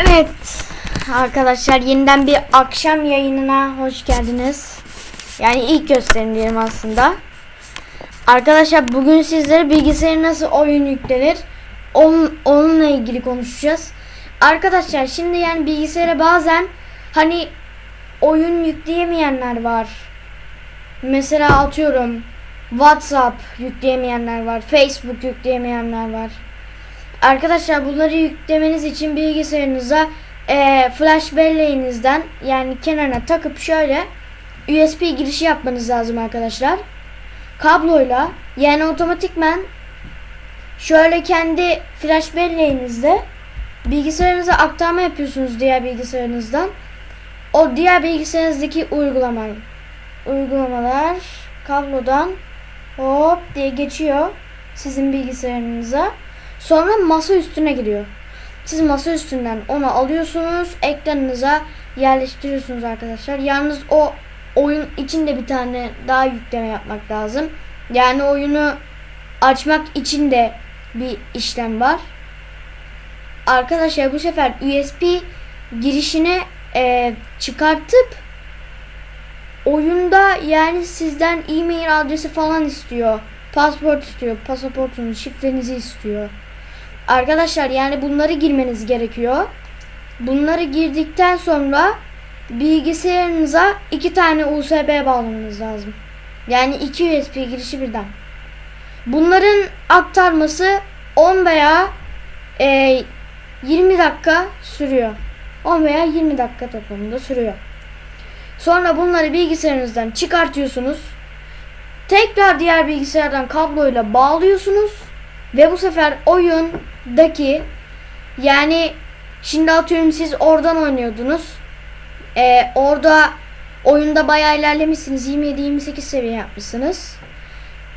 Evet arkadaşlar yeniden bir akşam yayınına hoş geldiniz. Yani ilk gösterim diyelim aslında. Arkadaşlar bugün sizlere bilgisayara nasıl oyun yüklenir onun, onunla ilgili konuşacağız. Arkadaşlar şimdi yani bilgisayara bazen hani oyun yükleyemeyenler var. Mesela atıyorum WhatsApp yükleyemeyenler var. Facebook yükleyemeyenler var. Arkadaşlar bunları yüklemeniz için bilgisayarınıza e, flash belleğinizden yani kenarına takıp şöyle USB girişi yapmanız lazım arkadaşlar. Kabloyla yani otomatikmen şöyle kendi flash belleğinizde bilgisayarınıza aktarma yapıyorsunuz diğer bilgisayarınızdan. O diğer bilgisayarınızdaki uygulama uygulamalar kablodan hop diye geçiyor sizin bilgisayarınıza. Sonra masa üstüne giriyor. Siz masa üstünden onu alıyorsunuz, ekranınıza yerleştiriyorsunuz arkadaşlar. Yalnız o oyun içinde bir tane daha yükleme yapmak lazım. Yani oyunu açmak için de bir işlem var. Arkadaşlar bu sefer USB girişini e, çıkartıp oyunda yani sizden e-mail adresi falan istiyor. Pasport istiyor. Pasaportunuz, şifrenizi istiyor. Arkadaşlar yani bunları girmeniz gerekiyor. Bunları girdikten sonra bilgisayarınıza iki tane USB bağlamanız lazım. Yani iki USB girişi birden. Bunların aktarması 10 veya e, 20 dakika sürüyor. 10 veya 20 dakika toplamında sürüyor. Sonra bunları bilgisayarınızdan çıkartıyorsunuz. Tekrar diğer bilgisayardan kabloyla bağlıyorsunuz. Ve bu sefer oyundaki yani şimdi atıyorum siz oradan oynuyordunuz. Ee, orada oyunda bayağı ilerlemişsiniz. 27-28 seviye yapmışsınız.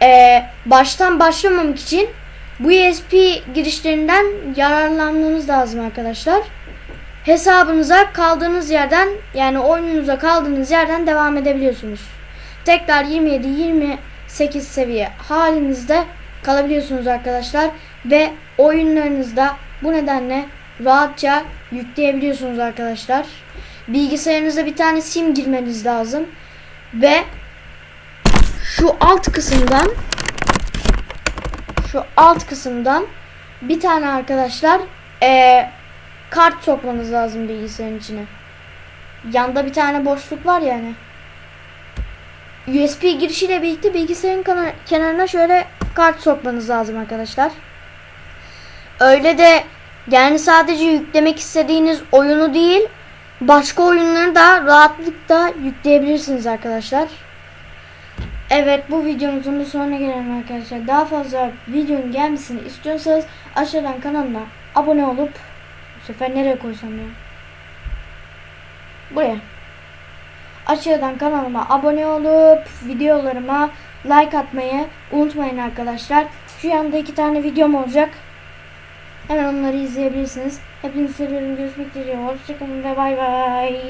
Ee, baştan başlamamak için bu USB girişlerinden yararlanmanız lazım arkadaşlar. Hesabınıza kaldığınız yerden yani oyununuza kaldığınız yerden devam edebiliyorsunuz. Tekrar 27-28 seviye halinizde kalabiliyorsunuz arkadaşlar ve oyunlarınızda bu nedenle rahatça yükleyebiliyorsunuz arkadaşlar. Bilgisayarınıza bir tane sim girmeniz lazım ve şu alt kısımdan şu alt kısımdan bir tane arkadaşlar eee, kart sokmanız lazım bilgisayarın içine. Yanda bir tane boşluk var yani. USB girişiyle birlikte bilgisayarın kenarına şöyle kart sokmanız lazım arkadaşlar. Öyle de yani sadece yüklemek istediğiniz oyunu değil başka oyunları da rahatlıkla yükleyebilirsiniz arkadaşlar. Evet bu videomuzun da sonuna gelelim arkadaşlar. Daha fazla videonun gelmesini istiyorsanız aşağıdan kanalıma abone olup bu sefer nereye koysam ya? Buraya. Aşağıdan kanalıma abone olup videolarıma like atmayı unutmayın arkadaşlar. Şu yanda iki tane videom olacak. Hemen onları izleyebilirsiniz. Hepinizi seviyorum. Görüşmek üzere. Hoşçakalın ve bay bay.